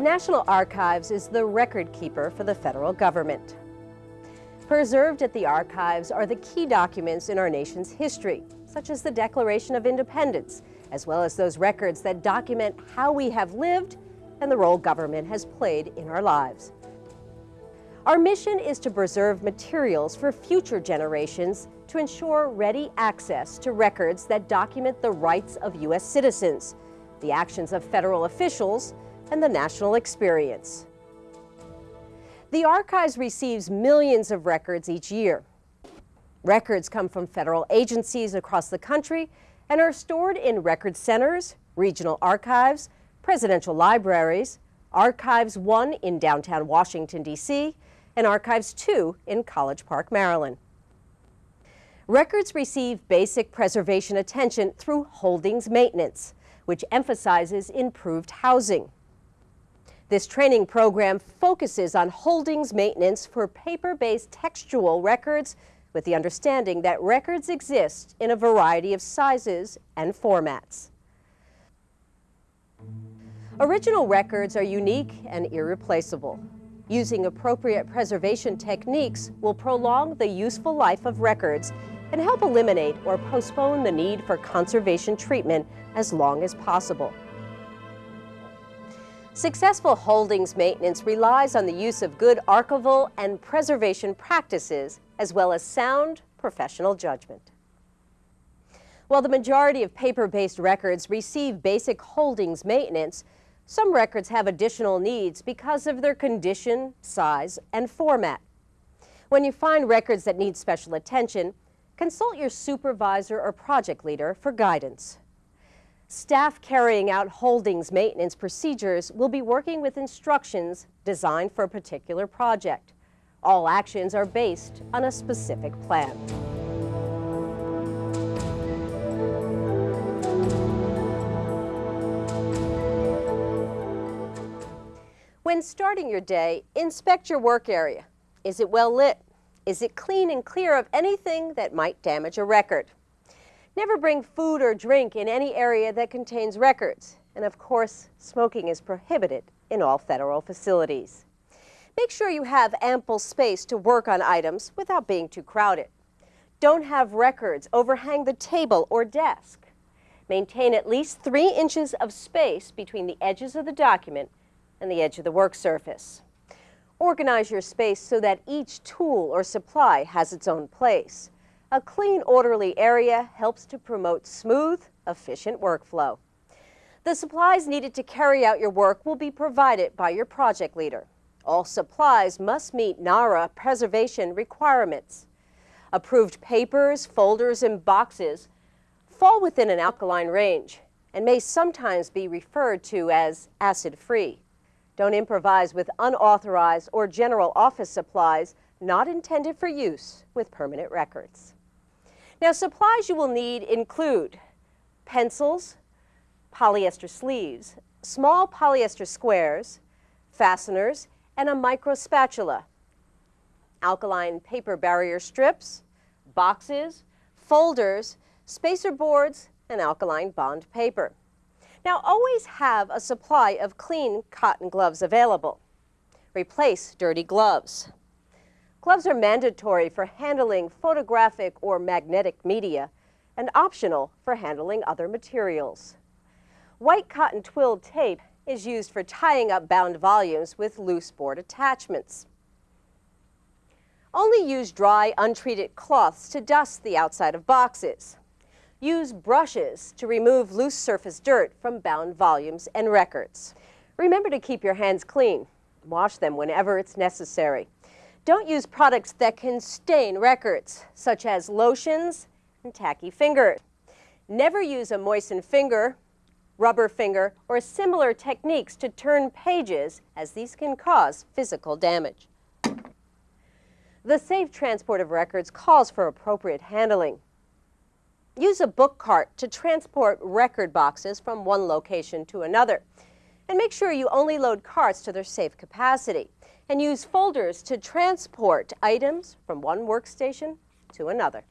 The National Archives is the record keeper for the federal government. Preserved at the archives are the key documents in our nation's history, such as the Declaration of Independence, as well as those records that document how we have lived and the role government has played in our lives. Our mission is to preserve materials for future generations to ensure ready access to records that document the rights of U.S. citizens, the actions of federal officials, and the national experience. The Archives receives millions of records each year. Records come from federal agencies across the country and are stored in record centers, regional archives, presidential libraries, Archives 1 in downtown Washington, D.C., and Archives 2 in College Park, Maryland. Records receive basic preservation attention through holdings maintenance, which emphasizes improved housing. This training program focuses on holdings maintenance for paper-based textual records with the understanding that records exist in a variety of sizes and formats. Original records are unique and irreplaceable. Using appropriate preservation techniques will prolong the useful life of records and help eliminate or postpone the need for conservation treatment as long as possible. Successful holdings maintenance relies on the use of good archival and preservation practices, as well as sound professional judgment. While the majority of paper-based records receive basic holdings maintenance, some records have additional needs because of their condition, size, and format. When you find records that need special attention, consult your supervisor or project leader for guidance. Staff carrying out holdings maintenance procedures will be working with instructions designed for a particular project. All actions are based on a specific plan. When starting your day, inspect your work area. Is it well lit? Is it clean and clear of anything that might damage a record? Never bring food or drink in any area that contains records. And of course, smoking is prohibited in all federal facilities. Make sure you have ample space to work on items without being too crowded. Don't have records overhang the table or desk. Maintain at least three inches of space between the edges of the document and the edge of the work surface. Organize your space so that each tool or supply has its own place. A clean, orderly area helps to promote smooth, efficient workflow. The supplies needed to carry out your work will be provided by your project leader. All supplies must meet NARA preservation requirements. Approved papers, folders, and boxes fall within an alkaline range and may sometimes be referred to as acid-free. Don't improvise with unauthorized or general office supplies not intended for use with permanent records. Now supplies you will need include pencils, polyester sleeves, small polyester squares, fasteners, and a micro spatula, alkaline paper barrier strips, boxes, folders, spacer boards, and alkaline bond paper. Now always have a supply of clean cotton gloves available. Replace dirty gloves. Gloves are mandatory for handling photographic or magnetic media and optional for handling other materials. White cotton twilled tape is used for tying up bound volumes with loose board attachments. Only use dry, untreated cloths to dust the outside of boxes. Use brushes to remove loose surface dirt from bound volumes and records. Remember to keep your hands clean. Wash them whenever it's necessary. Don't use products that can stain records, such as lotions and tacky fingers. Never use a moistened finger, rubber finger, or similar techniques to turn pages, as these can cause physical damage. The safe transport of records calls for appropriate handling. Use a book cart to transport record boxes from one location to another. And make sure you only load carts to their safe capacity and use folders to transport items from one workstation to another.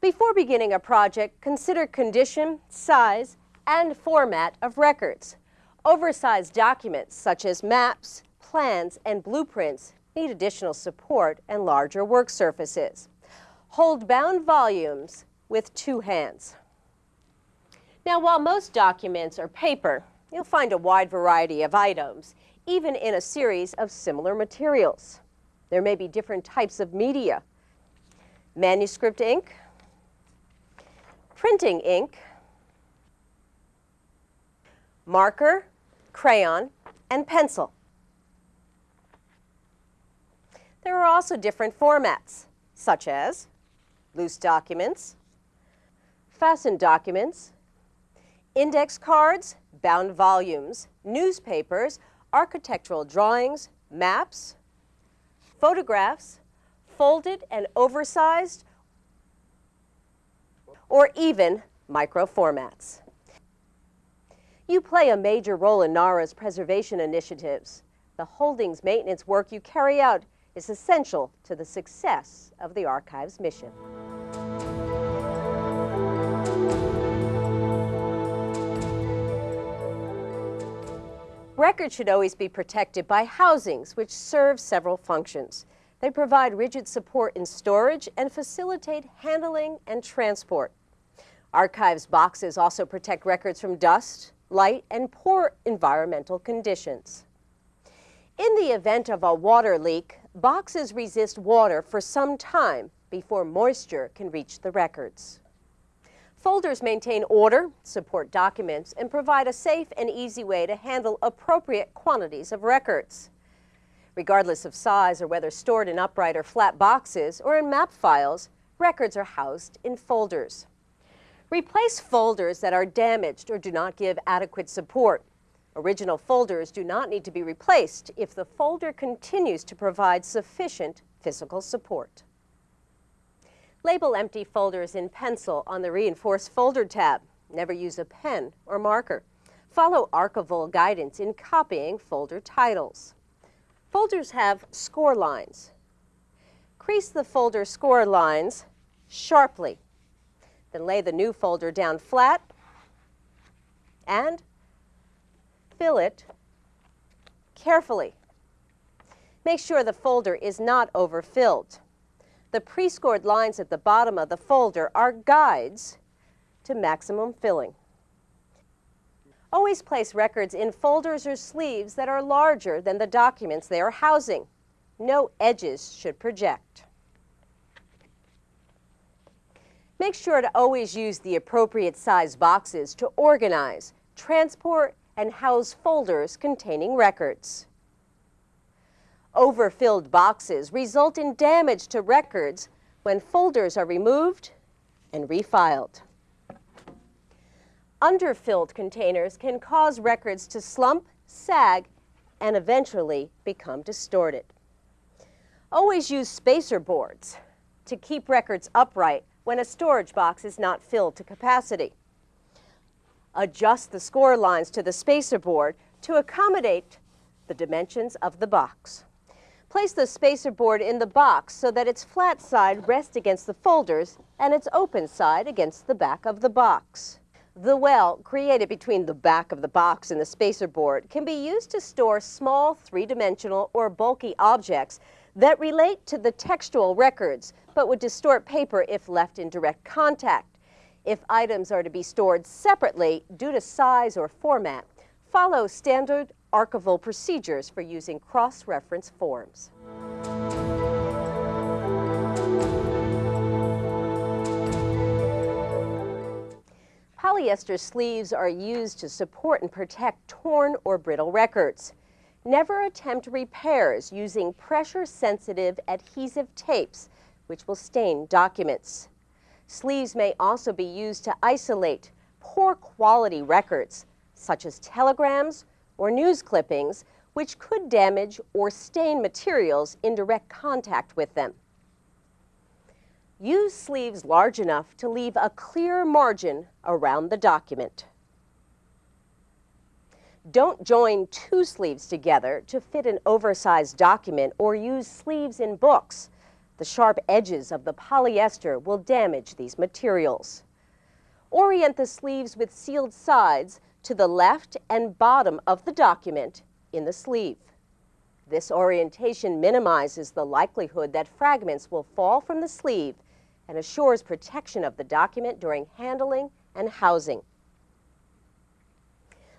Before beginning a project, consider condition, size, and format of records. Oversized documents such as maps, plans, and blueprints need additional support and larger work surfaces. Hold bound volumes with two hands. Now, while most documents are paper, you'll find a wide variety of items, even in a series of similar materials. There may be different types of media. Manuscript ink, printing ink, marker, crayon, and pencil. There are also different formats, such as loose documents, fastened documents, index cards, bound volumes, newspapers, architectural drawings, maps, photographs, folded and oversized, or even micro formats. You play a major role in NARA's preservation initiatives. The holdings maintenance work you carry out is essential to the success of the Archive's mission. Records should always be protected by housings, which serve several functions. They provide rigid support in storage and facilitate handling and transport. Archives boxes also protect records from dust, light, and poor environmental conditions. In the event of a water leak, boxes resist water for some time before moisture can reach the records. Folders maintain order, support documents, and provide a safe and easy way to handle appropriate quantities of records. Regardless of size or whether stored in upright or flat boxes or in map files, records are housed in folders. Replace folders that are damaged or do not give adequate support. Original folders do not need to be replaced if the folder continues to provide sufficient physical support. Label empty folders in pencil on the Reinforced Folder tab. Never use a pen or marker. Follow archival guidance in copying folder titles. Folders have score lines. Crease the folder score lines sharply then lay the new folder down flat and fill it carefully. Make sure the folder is not overfilled. The pre-scored lines at the bottom of the folder are guides to maximum filling. Always place records in folders or sleeves that are larger than the documents they are housing. No edges should project. Make sure to always use the appropriate size boxes to organize, transport, and house folders containing records. Overfilled boxes result in damage to records when folders are removed and refiled. Underfilled containers can cause records to slump, sag, and eventually become distorted. Always use spacer boards to keep records upright when a storage box is not filled to capacity. Adjust the score lines to the spacer board to accommodate the dimensions of the box. Place the spacer board in the box so that its flat side rests against the folders and its open side against the back of the box. The well created between the back of the box and the spacer board can be used to store small three-dimensional or bulky objects that relate to the textual records, but would distort paper if left in direct contact. If items are to be stored separately due to size or format, follow standard archival procedures for using cross-reference forms. Polyester sleeves are used to support and protect torn or brittle records. Never attempt repairs using pressure-sensitive adhesive tapes, which will stain documents. Sleeves may also be used to isolate poor quality records, such as telegrams or news clippings, which could damage or stain materials in direct contact with them. Use sleeves large enough to leave a clear margin around the document. Don't join two sleeves together to fit an oversized document or use sleeves in books. The sharp edges of the polyester will damage these materials. Orient the sleeves with sealed sides to the left and bottom of the document in the sleeve. This orientation minimizes the likelihood that fragments will fall from the sleeve and assures protection of the document during handling and housing.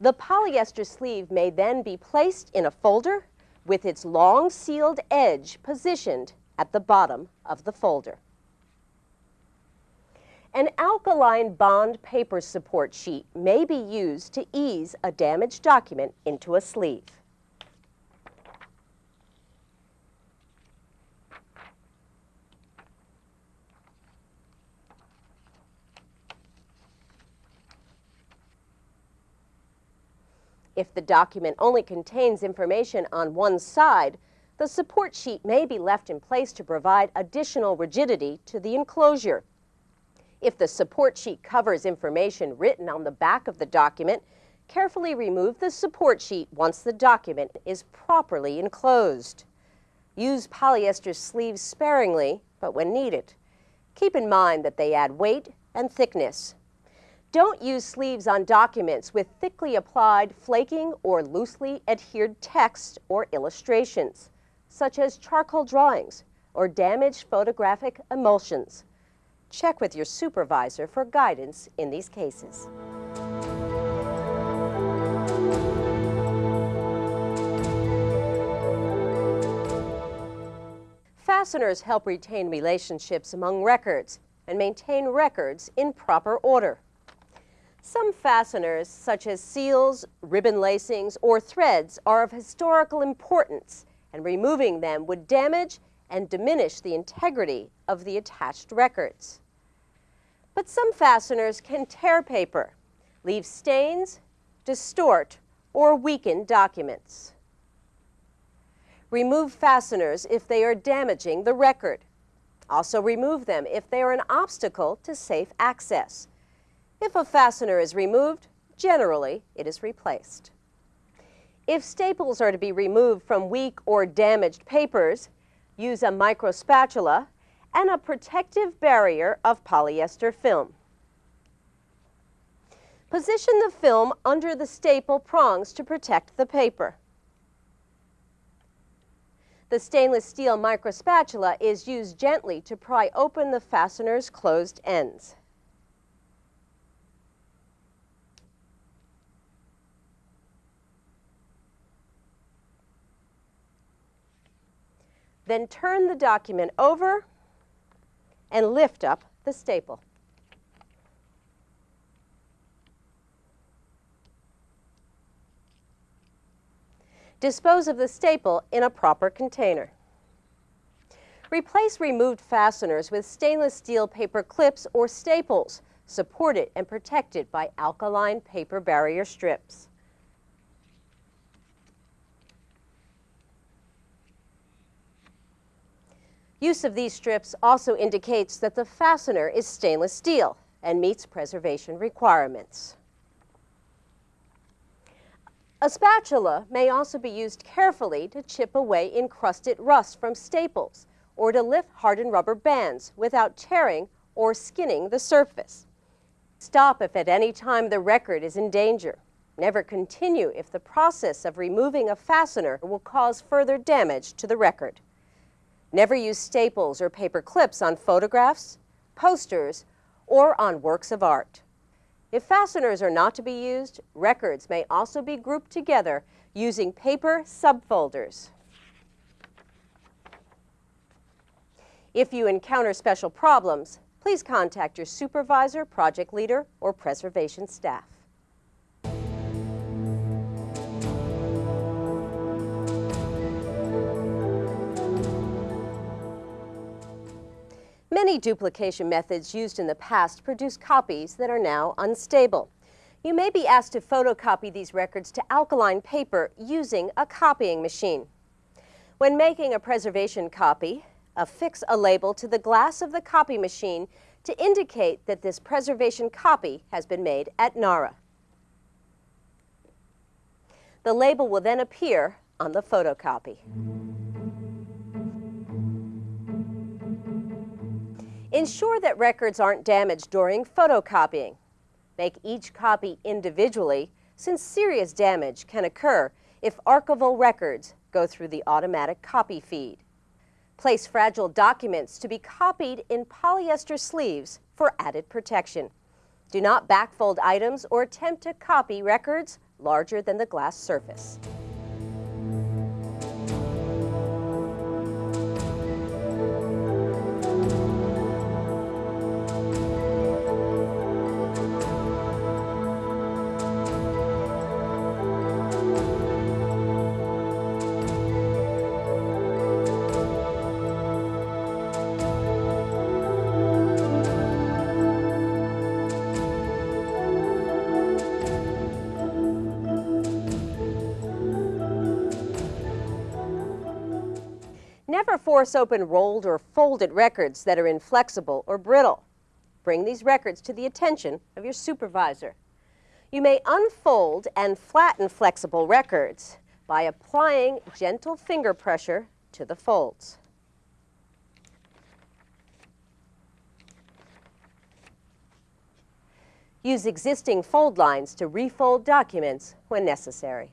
The polyester sleeve may then be placed in a folder with its long sealed edge positioned at the bottom of the folder. An alkaline bond paper support sheet may be used to ease a damaged document into a sleeve. If the document only contains information on one side, the support sheet may be left in place to provide additional rigidity to the enclosure. If the support sheet covers information written on the back of the document, carefully remove the support sheet once the document is properly enclosed. Use polyester sleeves sparingly, but when needed. Keep in mind that they add weight and thickness. Don't use sleeves on documents with thickly applied flaking or loosely adhered text or illustrations, such as charcoal drawings or damaged photographic emulsions. Check with your supervisor for guidance in these cases. Fasteners help retain relationships among records and maintain records in proper order. Some fasteners, such as seals, ribbon lacings, or threads, are of historical importance, and removing them would damage and diminish the integrity of the attached records. But some fasteners can tear paper, leave stains, distort, or weaken documents. Remove fasteners if they are damaging the record. Also remove them if they are an obstacle to safe access if a fastener is removed, generally it is replaced. If staples are to be removed from weak or damaged papers, use a microspatula and a protective barrier of polyester film. Position the film under the staple prongs to protect the paper. The stainless steel microspatula is used gently to pry open the fastener's closed ends. Then turn the document over and lift up the staple. Dispose of the staple in a proper container. Replace removed fasteners with stainless steel paper clips or staples, supported and protected by alkaline paper barrier strips. Use of these strips also indicates that the fastener is stainless steel and meets preservation requirements. A spatula may also be used carefully to chip away encrusted rust from staples or to lift hardened rubber bands without tearing or skinning the surface. Stop if at any time the record is in danger. Never continue if the process of removing a fastener will cause further damage to the record. Never use staples or paper clips on photographs, posters, or on works of art. If fasteners are not to be used, records may also be grouped together using paper subfolders. If you encounter special problems, please contact your supervisor, project leader, or preservation staff. Many duplication methods used in the past produce copies that are now unstable. You may be asked to photocopy these records to alkaline paper using a copying machine. When making a preservation copy, affix a label to the glass of the copy machine to indicate that this preservation copy has been made at NARA. The label will then appear on the photocopy. Ensure that records aren't damaged during photocopying. Make each copy individually since serious damage can occur if archival records go through the automatic copy feed. Place fragile documents to be copied in polyester sleeves for added protection. Do not backfold items or attempt to copy records larger than the glass surface. Force open rolled or folded records that are inflexible or brittle. Bring these records to the attention of your supervisor. You may unfold and flatten flexible records by applying gentle finger pressure to the folds. Use existing fold lines to refold documents when necessary.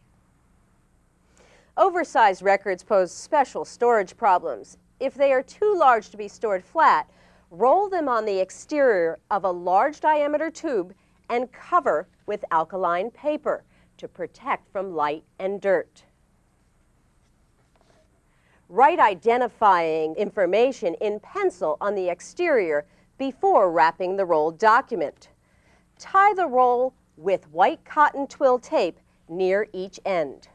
Oversized records pose special storage problems. If they are too large to be stored flat, roll them on the exterior of a large diameter tube and cover with alkaline paper to protect from light and dirt. Write identifying information in pencil on the exterior before wrapping the rolled document. Tie the roll with white cotton twill tape near each end.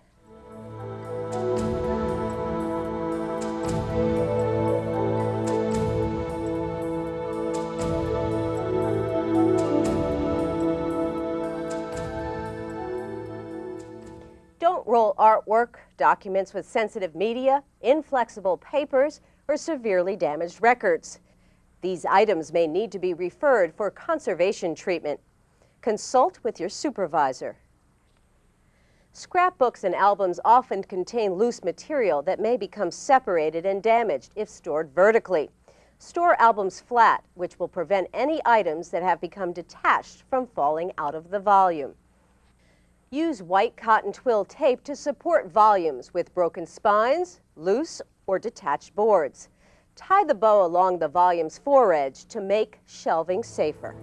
Artwork, documents with sensitive media, inflexible papers, or severely damaged records. These items may need to be referred for conservation treatment. Consult with your supervisor. Scrapbooks and albums often contain loose material that may become separated and damaged if stored vertically. Store albums flat, which will prevent any items that have become detached from falling out of the volume. Use white cotton twill tape to support volumes with broken spines, loose or detached boards. Tie the bow along the volume's foredge to make shelving safer.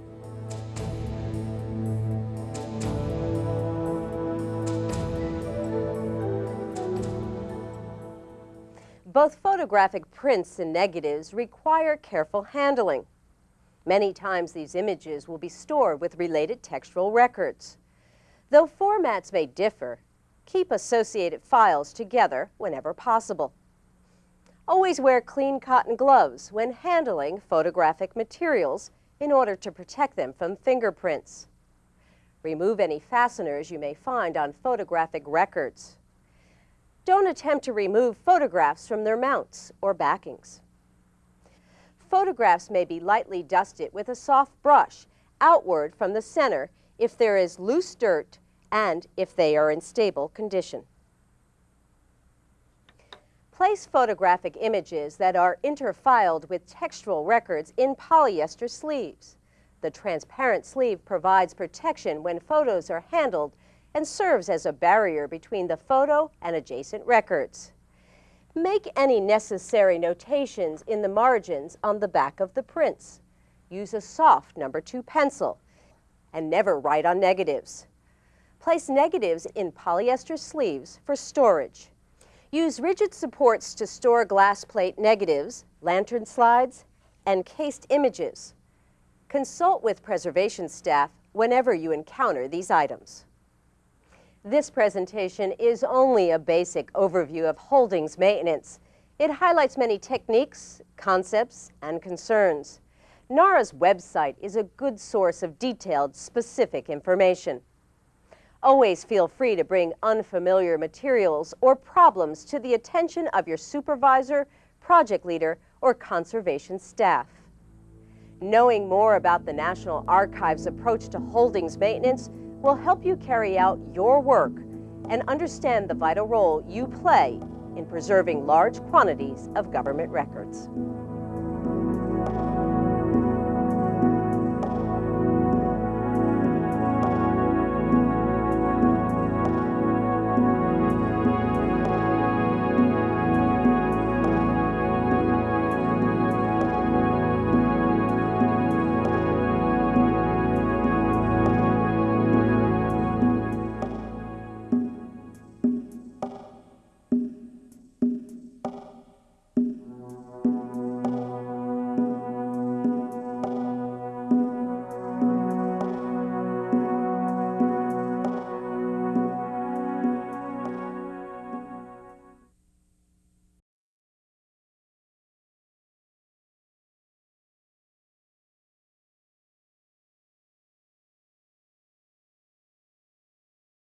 Both photographic prints and negatives require careful handling. Many times these images will be stored with related textual records. Though formats may differ, keep associated files together whenever possible. Always wear clean cotton gloves when handling photographic materials in order to protect them from fingerprints. Remove any fasteners you may find on photographic records. Don't attempt to remove photographs from their mounts or backings. Photographs may be lightly dusted with a soft brush outward from the center if there is loose dirt and if they are in stable condition. Place photographic images that are interfiled with textual records in polyester sleeves. The transparent sleeve provides protection when photos are handled and serves as a barrier between the photo and adjacent records. Make any necessary notations in the margins on the back of the prints. Use a soft number two pencil and never write on negatives. Place negatives in polyester sleeves for storage. Use rigid supports to store glass plate negatives, lantern slides, and cased images. Consult with preservation staff whenever you encounter these items. This presentation is only a basic overview of holdings maintenance. It highlights many techniques, concepts, and concerns. NARA's website is a good source of detailed, specific information. Always feel free to bring unfamiliar materials or problems to the attention of your supervisor, project leader, or conservation staff. Knowing more about the National Archives' approach to holdings maintenance will help you carry out your work and understand the vital role you play in preserving large quantities of government records.